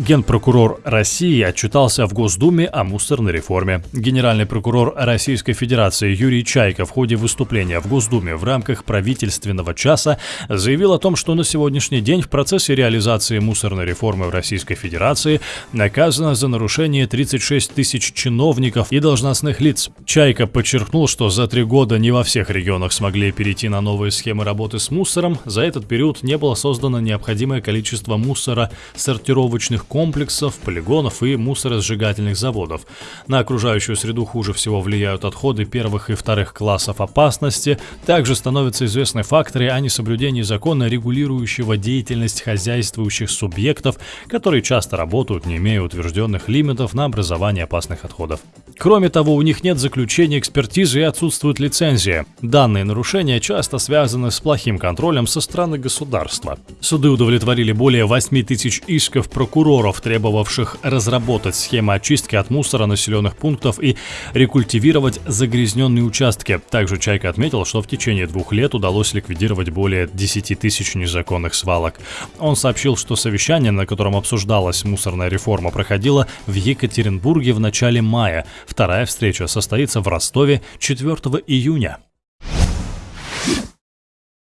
Генпрокурор России отчитался в Госдуме о мусорной реформе. Генеральный прокурор Российской Федерации Юрий Чайко в ходе выступления в Госдуме в рамках правительственного часа заявил о том, что на сегодняшний день в процессе реализации мусорной реформы в Российской Федерации наказано за нарушение 36 тысяч чиновников и должностных лиц. Чайко подчеркнул, что за три года не во всех регионах смогли перейти на новые схемы работы с мусором. За этот период не было создано необходимое количество мусора сортировочных комплексов, полигонов и мусоросжигательных заводов. На окружающую среду хуже всего влияют отходы первых и вторых классов опасности. Также становятся известны факторы о несоблюдении закона, регулирующего деятельность хозяйствующих субъектов, которые часто работают, не имея утвержденных лимитов на образование опасных отходов. Кроме того, у них нет заключения экспертизы и отсутствует лицензия. Данные нарушения часто связаны с плохим контролем со стороны государства. Суды удовлетворили более 8 тысяч исков прокуроров, требовавших разработать схемы очистки от мусора населенных пунктов и рекультивировать загрязненные участки. Также Чайка отметил, что в течение двух лет удалось ликвидировать более 10 тысяч незаконных свалок. Он сообщил, что совещание, на котором обсуждалась мусорная реформа, проходило в Екатеринбурге в начале мая. Вторая встреча состоится в Ростове 4 июня.